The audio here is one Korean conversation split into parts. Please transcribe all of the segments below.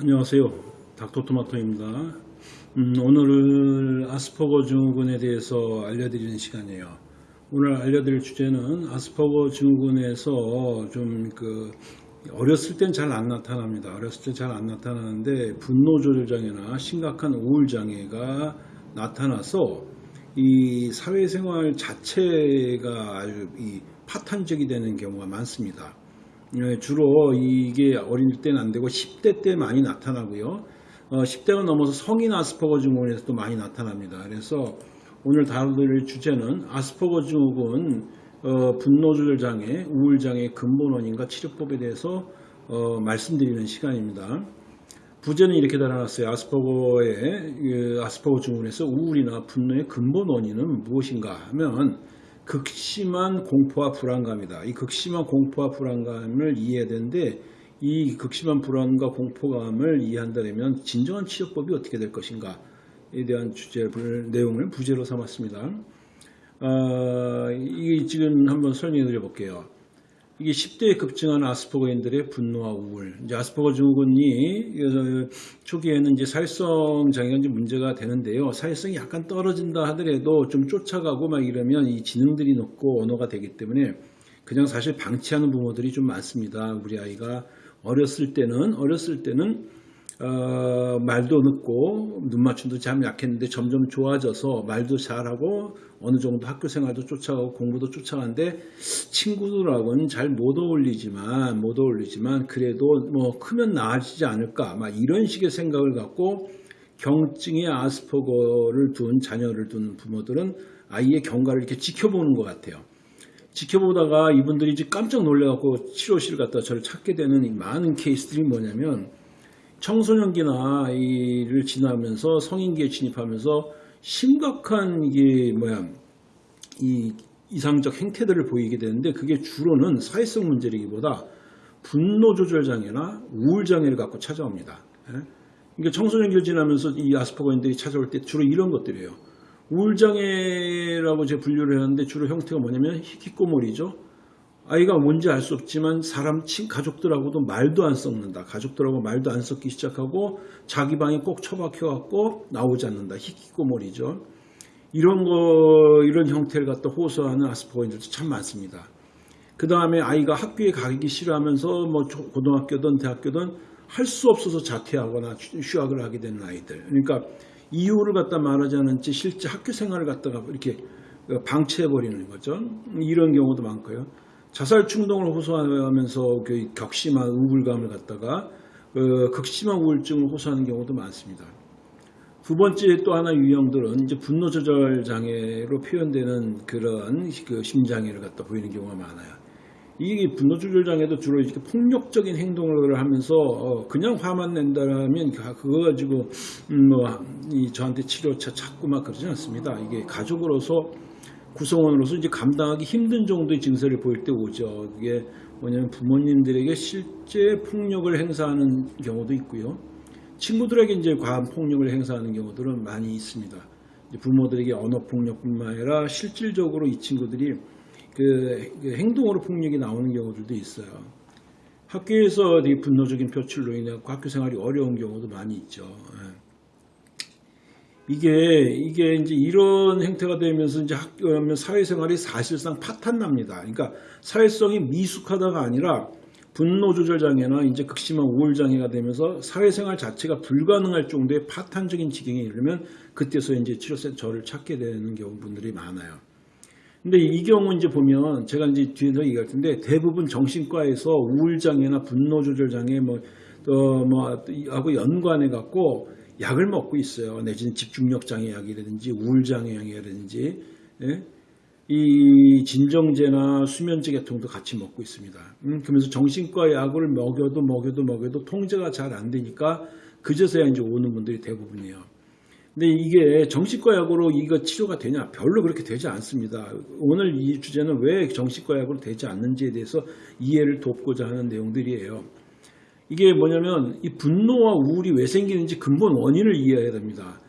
안녕하세요. 닥터토마토입니다. 음, 오늘은 아스퍼거 증후군에 대해서 알려드리는 시간이에요. 오늘 알려드릴 주제는 아스퍼거 증후군에서 좀 그 어렸을 땐 잘 안 나타납니다. 어렸을 때 잘 안 나타나는데 분노 조절 장애나 심각한 우울 장애가 나타나서 이 사회생활 자체가 아주 이 파탄적이 되는 경우가 많습니다. 예, 주로 이게 어릴 때는 안 되고 10대 때 많이 나타나고요. 어, 10대가 넘어서 성인 아스퍼거 증후군에서도 많이 나타납니다. 그래서 오늘 다룰 주제는 아스퍼거 증후군 어, 분노 조절 장애, 우울 장애의 근본 원인과 치료법에 대해서 어, 말씀드리는 시간입니다. 부제는 이렇게 달아놨어요. 아스퍼거의 그 아스퍼거 증후군에서 우울이나 분노의 근본 원인은 무엇인가 하면 극심한 공포와 불안감이다. 이 극심한 공포와 불안감을 이해해야 되는데 이 극심한 불안과 공포감을 이해한다면 진정한 치료법이 어떻게 될 것인가에 대한 주제 내용을 부제로 삼았습니다. 어, 이게 지금 한번 설명해 드려 볼게요. 이게 10대에 급증한 아스퍼거인들의 분노와 우울. 이제 아스퍼거 증후군이 초기에는 이제 사회성 장애가 이제 문제가 되는데요. 사회성이 약간 떨어진다 하더라도 좀 쫓아가고 막 이러면 이 지능들이 높고 언어가 되기 때문에 그냥 사실 방치하는 부모들이 좀 많습니다. 우리 아이가 어렸을 때는 어렸을 때는 어, 말도 늦고 눈 맞춤도 참 약했는데 점점 좋아져서 말도 잘하고 어느 정도 학교 생활도 쫓아가고 공부도 쫓아가는데 친구들하고는 잘 못 어울리지만 못 어울리지만 그래도 뭐 크면 나아지지 않을까 막 이런 식의 생각을 갖고 경증의 아스퍼거를 둔 자녀를 둔 부모들은 아이의 경과를 이렇게 지켜보는 것 같아요. 지켜보다가 이분들이 깜짝 놀래갖고 치료실 갔다 저를 찾게 되는 많은 케이스들이 뭐냐면 청소년기나 이를 지나면서 성인기에 진입하면서 심각한 이게 뭐야 이 이상적 행태들을 보이게 되는데 그게 주로는 사회성 문제이기보다 분노 조절 장애나 우울 장애를 갖고 찾아옵니다. 예? 그러니까 청소년기를 지나면서 이 아스퍼거인들이 찾아올 때 주로 이런 것들이에요. 우울 장애라고 제 분류를 하는데 주로 형태가 뭐냐면 히키코모리죠. 아이가 뭔지 알 수 없지만 사람 친 가족들하고도 말도 안 섞는다. 가족들하고 말도 안 섞기 시작하고 자기 방에 꼭 처박혀 갖고 나오지 않는다. 히키코모리죠. 이런 거 이런 형태를 갖다 호소하는 아스퍼거인들도 참 많습니다. 그 다음에 아이가 학교에 가기 싫어하면서 뭐 고등학교든 대학교든 할 수 없어서 자퇴하거나 휴학을 하게 되는 아이들. 그러니까 이유를 갖다 말하지 않은 채 실제 학교 생활을 갖다가 이렇게 방치해버리는 거죠. 이런 경우도 많고요. 자살 충동을 호소하면서 그 격심한 우울감을 갖다가 어, 극심한 우울증을 호소하는 경우도 많습니다. 두 번째 또 하나 유형들은 이제 분노 조절 장애로 표현되는 그런 그 심장애를 갖다 보이는 경우가 많아요. 이 분노 조절 장애도 주로 이렇게 폭력적인 행동을 하면서 어, 그냥 화만 낸다면 그거 가지고 음, 뭐이 저한테 치료차 찾고 막 그러지 않습니다. 이게 가족으로서 구성원으로서 이제 감당하기 힘든 정도의 증세를 보일 때 오죠. 그게 뭐냐면 부모님들에게 실제 폭력을 행사하는 경우도 있고요. 친구들에게 이제 과한 폭력을 행사하는 경우들은 많이 있습니다. 부모들에게 언어 폭력뿐만 아니라 실질적으로 이 친구들이 그, 그 행동으로 폭력이 나오는 경우들도 있어요. 학교에서 되게 분노적인 표출로 인해 학교 생활이 어려운 경우도 많이 있죠. 예. 이게 이게 이제 이런 행태가 되면서 이제 학교 사회생활이 사실상 파탄납니다. 그러니까 사회성이 미숙하다가 아니라 분노 조절 장애나 이제 극심한 우울 장애가 되면서 사회생활 자체가 불가능할 정도의 파탄적인 지경에 이르면 그때서 이제 치료센터를 찾게 되는 경우분들이 많아요. 근데 이 경우 이제 보면 제가 이제 뒤에서 얘기할 텐데 대부분 정신과에서 우울 장애나 분노 조절 장애 뭐, 어, 뭐, 하고 연관해 갖고 약을 먹고 있어요. 내지는 집중력 장애 약이라든지 우울 장애 약이라든지 예? 이 진정제나 수면제 계통도 같이 먹고 있습니다. 음, 그러면서 정신과 약을 먹여도 먹여도 먹여도 통제가 잘 안 되니까 그제서야 이제 오는 분들이 대부분이에요. 근데 이게 정신과 약으로 이거 치료가 되냐? 별로 그렇게 되지 않습니다. 오늘 이 주제는 왜 정신과 약으로 되지 않는지에 대해서 이해를 돕고자 하는 내용들이에요. 이게 뭐냐면 이 분노와 우울이 왜 생기는지 근본 원인을 이해해야 됩니다.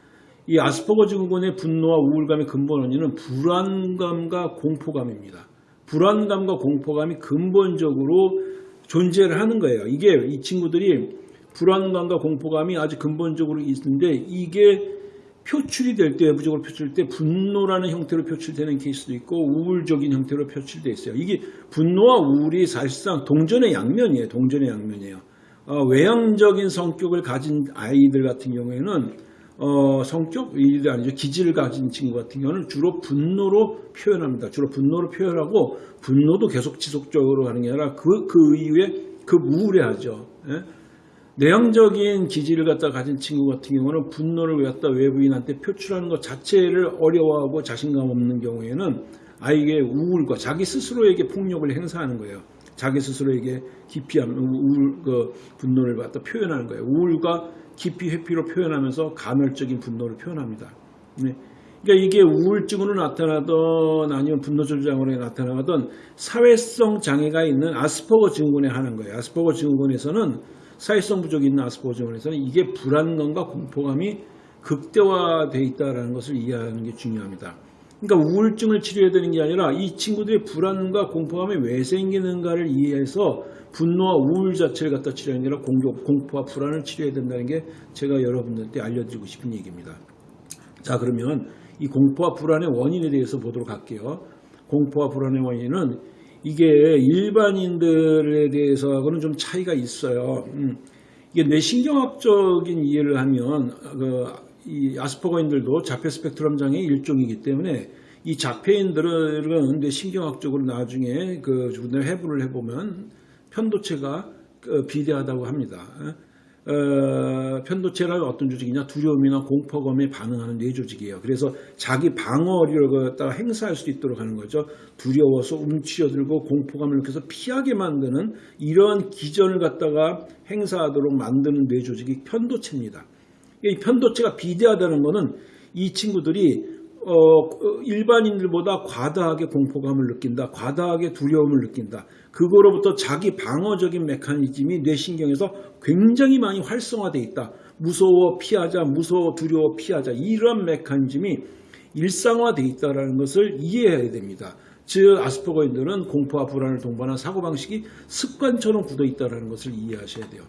이 아스퍼거 증후군의 분노와 우울감의 근본 원인은 불안감과 공포감입니다. 불안감과 공포감이 근본적으로 존재를 하는 거예요. 이게 이 친구들이 불안감과 공포감이 아주 근본적으로 있는데 이게 표출이 될 때, 외부적으로 표출될 때 분노라는 형태로 표출되는 케이스도 있고 우울적인 형태로 표출되어 있어요. 이게 분노와 우울이 사실상 동전의 양면이에요. 동전의 양면이에요. 어, 외향적인 성격을 가진 아이들 같은 경우에는 어, 성격, 이 아니죠. 기질을 가진 친구 같은 경우는 주로 분노로 표현합니다. 주로 분노로 표현하고 분노도 계속 지속적으로 하는 게 아니라 그, 그 이후에 그 우울해하죠. 예? 내향적인 기질을 갖다 가진 친구 같은 경우는 분노를 갖다 외부인한테 표출하는 것 자체를 어려워하고 자신감 없는 경우에는 아이의 우울과 자기 스스로에게 폭력을 행사하는 거예요. 자기 스스로에게 기피하는 우울, 그 분노를 갖다 표현하는 거예요. 우울과 기피, 회피로 표현하면서 간헐적인 분노를 표현합니다. 네. 그러니까 이게 우울증으로 나타나던 아니면 분노 조절장애로 나타나던 사회성 장애가 있는 아스퍼거 증후군에 하는 거예요. 아스퍼거 증후군에서는 사회성 부족이 있는 아스퍼거 증후군에서는 이게 불안감과 공포감이 극대화되어 있다는 것을 이해하는 게 중요합니다. 그러니까 우울증을 치료해야 되는 게 아니라 이 친구들의 불안과 공포감이 왜 생기는가를 이해해서 분노와 우울 자체를 갖다 치료하는 게 아니라 공격, 공포와 불안을 치료해야 된다는 게 제가 여러분들한테 알려드리고 싶은 얘기입니다. 자 그러면 이 공포와 불안의 원인에 대해서 보도록 할게요. 공포와 불안의 원인은 이게 일반인들에 대해서하고는 좀 차이가 있어요. 음, 이게 뇌신경학적인 이해를 하면 그, 이 아스퍼거인들도 자폐 스펙트럼 장애 일종이기 때문에 이 자폐인들은 뇌신경학적으로 나중에 그 해부를 해보면 편도체가 그 비대하다고 합니다. 어, 편도체란 어떤 조직이냐 두려움이나 공포감에 반응하는 뇌조직이에요. 그래서 자기 방어력을 갖다가 행사할 수 있도록 하는 거죠. 두려워서 움츠려들고 공포감을 느껴서 피하게 만드는 이러한 기전을 갖다가 행사하도록 만드는 뇌조직이 편도체입니다. 이 편도체가 비대하다는 것은 이 친구들이 어, 일반인들보다 과다하게 공포감을 느낀다. 과다하게 두려움을 느낀다. 그거로부터 자기 방어적인 메커니즘이 뇌신경에서 굉장히 많이 활성화되어 있다. 무서워 피하자, 무서워 두려워 피하자. 이런 메커니즘이 일상화되어 있다는 것을 이해해야 됩니다. 즉 아스퍼거인들은 공포와 불안을 동반한 사고방식이 습관처럼 굳어 있다는 것을 이해하셔야 돼요.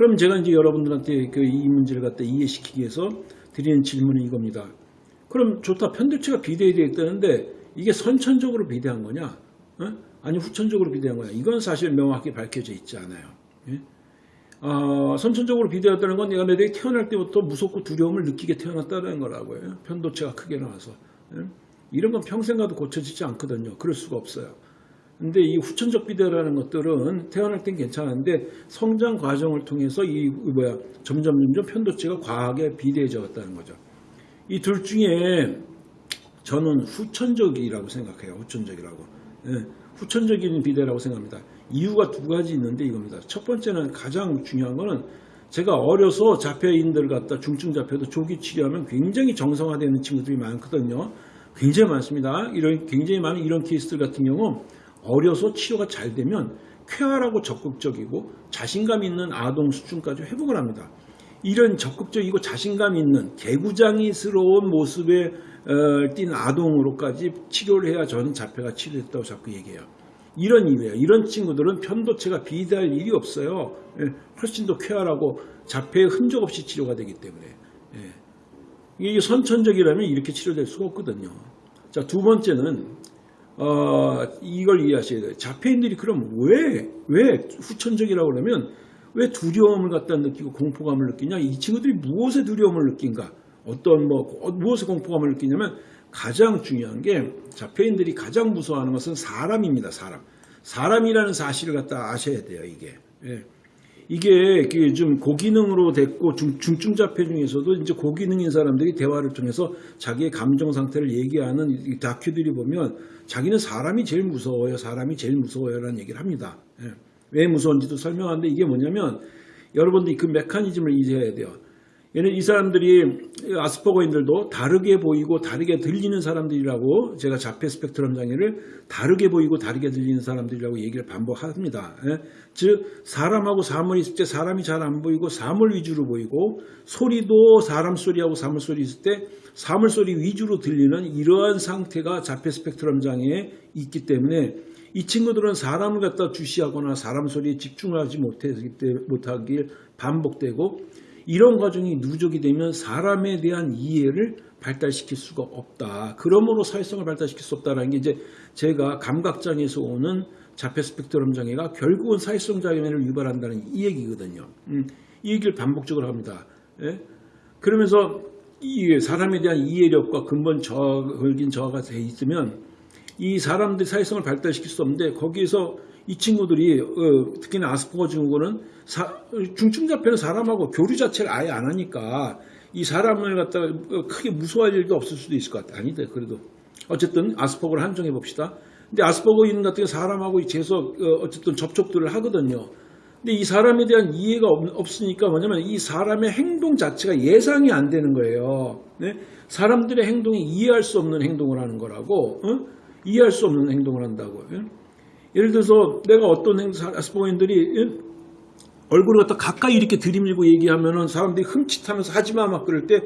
그럼 제가 이제 여러분들한테 그 이 문제를 갖다 이해시키기 위해서 드리는 질문은 이겁니다. 그럼 좋다. 편도체가 비대되어 있다는데 이게 선천적으로 비대한 거냐? 어? 아니 후천적으로 비대한 거냐? 이건 사실 명확히 밝혀져 있지 않아요. 예? 어, 선천적으로 비대했다는 건 내가 내들이 태어날 때부터 무섭고 두려움을 느끼게 태어났다는 거라고요. 편도체가 크게 나와서. 예? 이런 건 평생 가도 고쳐지지 않거든요. 그럴 수가 없어요. 근데 이 후천적 비대라는 것들은 태어날 땐 괜찮은데 성장 과정을 통해서 이 뭐야 점점 점점 편도체가 과하게 비대해져 갔다는 거죠. 이 둘 중에 저는 후천적이라고 생각해요. 후천적이라고. 예, 후천적인 비대라고 생각합니다. 이유가 두 가지 있는데 이겁니다. 첫 번째는 가장 중요한 거는 제가 어려서 자폐인들 갖다 중증 자폐도 조기 치료하면 굉장히 정상화되는 친구들이 많거든요. 굉장히 많습니다. 이런 굉장히 많은 이런 케이스들 같은 경우 어려서 치료가 잘 되면 쾌활하고 적극적이고 자신감 있는 아동 수준까지 회복을 합니다. 이런 적극적이고 자신감 있는 개구장이스러운 모습에 어, 띈 아동으로까지 치료를 해야 저는 자폐가 치료됐다고 자꾸 얘기해요. 이런 이유예요. 이런 친구들은 편도체가 비대할 일이 없어요. 예, 훨씬 더 쾌활하고 자폐의 흔적 없이 치료가 되기 때문에. 예. 이게 선천적이라면 이렇게 치료될 수가 없거든요. 자, 두 번째는 어, 이걸 이해하셔야 돼요. 자폐인들이 그럼 왜, 왜 후천적이라고 그러면 왜 두려움을 갖다 느끼고 공포감을 느끼냐? 이 친구들이 무엇에 두려움을 느낀가? 어떤 뭐 무엇에 공포감을 느끼냐면 가장 중요한 게 자폐인들이 가장 무서워하는 것은 사람입니다. 사람. 사람이라는 사실을 갖다 아셔야 돼요. 이게. 예. 이게 좀 고기능으로 됐고 중, 중증 자폐 중에서도 이제 고기능인 사람들이 대화를 통해서 자기의 감정 상태를 얘기하는 이 다큐들이 보면 자기는 사람이 제일 무서워요. 사람이 제일 무서워요라는 얘기를 합니다. 예. 왜 무서운지도 설명하는데 이게 뭐냐면 여러분들이 그 메커니즘을 이해해야 돼요. 얘는 이 사람들이 아스퍼거인들도 다르게 보이고 다르게 들리는 사람들이라고 제가 자폐 스펙트럼 장애를 다르게 보이고 다르게 들리는 사람들이라고 얘기를 반복합니다. 예? 즉 사람하고 사물이 있을 때 사람이 잘 안 보이고 사물 위주로 보이고 소리도 사람 소리하고 사물 소리 있을 때 사물 소리 위주로 들리는 이러한 상태가 자폐 스펙트럼 장애에 있기 때문에 이 친구들은 사람을 갖다 주시하거나 사람 소리에 집중하지 못하길 반복되고 이런 과정이 누적이 되면 사람에 대한 이해를 발달시킬 수가 없다. 그러므로 사회성을 발달시킬 수 없다라는 게 이제 제가 감각장애에서 오는 자폐 스펙트럼 장애가 결국은 사회성 장애를 유발한다는 이 얘기거든요. 음, 이 얘기를 반복적으로 합니다. 예? 그러면서 이 사람에 대한 이해력과 근본 저하, 걸긴 저하가 돼 있으면 이 사람들이 사회성을 발달시킬 수 없는데 거기에서 이 친구들이 어, 특히나 아스퍼거 증후군은 사- 중증 자폐는 사람하고 교류 자체를 아예 안 하니까 이 사람을 갖다가 어, 크게 무서워할 일도 없을 수도 있을 것 같아. 아니다. 그래도 어쨌든 아스퍼거를 한정해 봅시다. 근데 아스퍼거인 같은 경우 사람하고 계속 어, 어쨌든 접촉들을 하거든요. 근데 이 사람에 대한 이해가 없, 으니까 뭐냐면 이 사람의 행동 자체가 예상이 안 되는 거예요. 네? 사람들의 행동이 이해할 수 없는 행동을 하는 거라고, 어? 이해할 수 없는 행동을 한다고. 예? 예를 들어서 내가 어떤 행, 아스퍼거인들이 예? 얼굴을 갖다 가까이 이렇게 들이밀고 얘기하면은 사람들이 흠칫하면서 하지마 막 그럴 때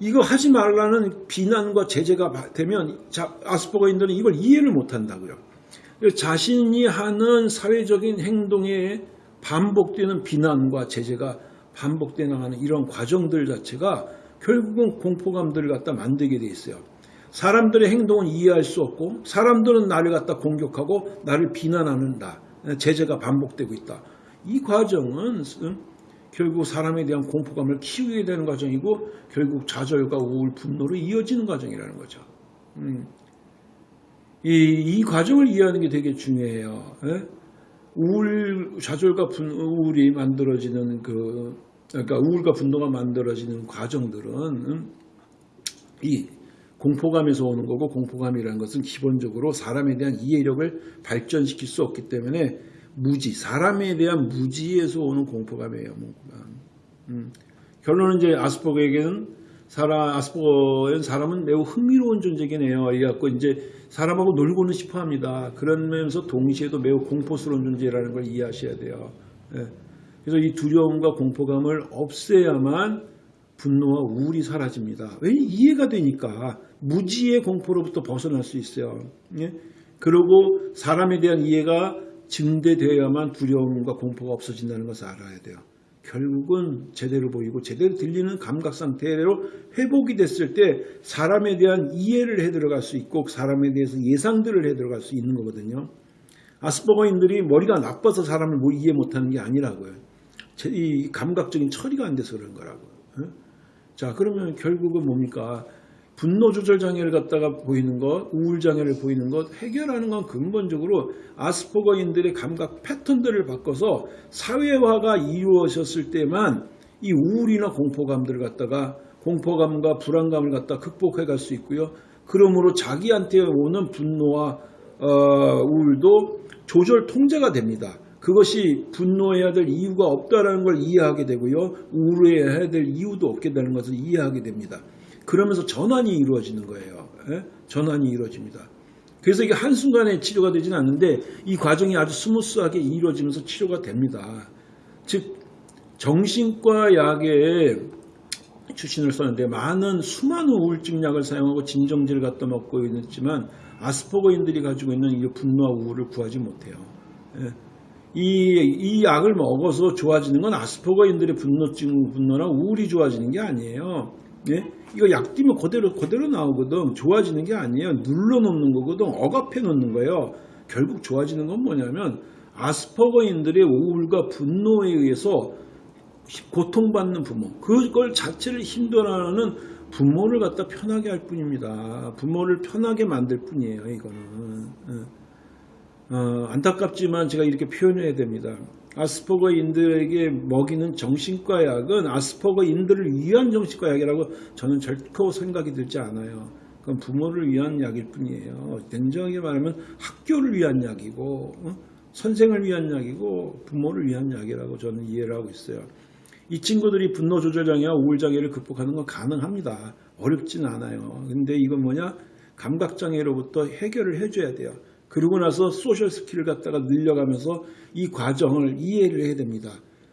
이거 하지 말라는 비난과 제재가 바- 되면 자, 아스퍼거인들은 이걸 이해를 못 한다고요. 그래서 자신이 하는 사회적인 행동에 반복되는 비난과 제재가 반복돼 나가는 이런 과정들 자체가 결국은 공포감들을 갖다 만들게 돼 있어요. 사람들의 행동은 이해할 수 없고 사람들은 나를 갖다 공격하고 나를 비난하는다. 제재가 반복되고 있다. 이 과정은 음, 결국 사람에 대한 공포감을 키우게 되는 과정이고 결국 좌절과 우울, 분노로 이어지는 과정이라는 거죠. 음. 이, 이 과정을 이해하는 게 되게 중요해요. 예? 우울, 좌절과 분, 우울이 만들어지는 그, 그러니까 우울과 분노가 만들어지는 과정들은 음, 이 공포감에서 오는 거고 공포감이라는 것은 기본적으로 사람에 대한 이해력을 발전시킬 수 없기 때문에 무지, 사람에 대한 무지에서 오는 공포감이에요. 공포감. 음. 결론은 이제 아스퍼거에게는 사람, 아스퍼거엔 사람은 매우 흥미로운 존재긴 해요. 이래갖고 이제 사람하고 놀고는 싶어 합니다. 그러면서 동시에도 매우 공포스러운 존재라는 걸 이해하셔야 돼요. 예. 그래서 이 두려움과 공포감을 없애야만 분노와 우울이 사라집니다. 왜 이해가 되니까 무지의 공포로부터 벗어날 수 있어요. 예? 그리고 사람에 대한 이해가 증대되어야만 두려움과 공포가 없어진다는 것을 알아야 돼요. 결국은 제대로 보이고 제대로 들리는 감각 상태로 회복이 됐을 때 사람에 대한 이해를 해 들어갈 수 있고 사람에 대해서 예상들을 해 들어갈 수 있는 거거든요. 아스퍼거인들이 머리가 나빠서 사람을 뭐 이해 못하는 게 아니라고요. 제- 이 감각적인 처리가 안 돼서 그런 거라고요. 예? 자 그러면 결국은 뭡니까? 분노 조절 장애를 갖다가 보이는 것, 우울 장애를 보이는 것 해결하는 건 근본적으로 아스퍼거인들의 감각 패턴들을 바꿔서 사회화가 이루어졌을 때만 이 우울이나 공포감들을 갖다가 공포감과 불안감을 갖다 극복해 갈 수 있고요. 그러므로 자기한테 오는 분노와 어, 우울도 조절 통제가 됩니다. 그것이 분노해야 될 이유가 없다라는 걸 이해하게 되고요. 우울해야 될 이유도 없게 되는 것을 이해하게 됩니다. 그러면서 전환이 이루어지는 거예요. 예? 전환이 이루어집니다. 그래서 이게 한순간에 치료가 되지는 않는데 이 과정이 아주 스무스하게 이루어지면서 치료가 됩니다. 즉 정신과 약에 출신을 썼는데 많은 수많은 우울증 약을 사용하고 진정제를 갖다 먹고 있지만 아스퍼거인들이 가지고 있는 이 분노와 우울을 구하지 못해요. 예. 이, 이 약을 먹어서 좋아지는 건 아스퍼거인들의 분노증, 분노나 우울이 좋아지는 게 아니에요. 예? 이거 약 띄면 그대로, 그대로 나오거든. 좋아지는 게 아니에요. 눌러 놓는 거거든. 억압해 놓는 거예요. 결국 좋아지는 건 뭐냐면 아스퍼거인들의 우울과 분노에 의해서 고통받는 부모, 그걸 자체를 힘들어하는 부모를 갖다 편하게 할 뿐입니다. 부모를 편하게 만들 뿐이에요, 이거는. 어, 어, 안타깝지만 제가 이렇게 표현해야 됩니다. 아스퍼거인들에게 먹이는 정신과 약은 아스퍼거인들을 위한 정신과 약이라고 저는 절코 생각이 들지 않아요. 그건 부모를 위한 약일 뿐이에요. 냉정하게 말하면 학교를 위한 약이고, 어? 선생을 위한 약이고, 부모를 위한 약이라고 저는 이해를 하고 있어요. 이 친구들이 분노 조절 장애와 우울 장애를 극복하는 건 가능합니다. 어렵진 않아요. 근데 이건 뭐냐? 감각 장애로부터 해결을 해줘야 돼요. 그러고 나서 social skill을 갖다가 늘려가면서 이 과정을 이해를 해야 됩니다.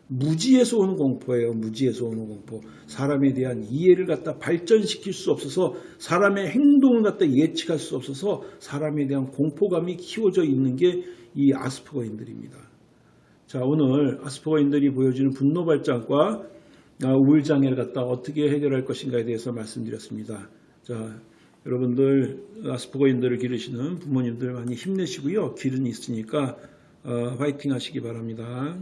무지에서 오는 공포예요. 무지에서 오는 공포. 사람에 대한 이해를 갖다 발전시킬 수 없어서 사람의 행동을 갖다 예측할 수 없어서 사람에 대한 공포감이 키워져 있는 게 이 아스퍼거인들입니다. 자, 오늘 아스퍼거인들이 보여주는 분노 발작과 아, 우울장애를 갖다 어떻게 해결할 것인가에 대해서 말씀드렸습니다. 자, 여러분들 아스퍼거인들을 기르시는 부모님들 많이 힘내시고요. 길은 있으니까 어, 화이팅 하시기 바랍니다.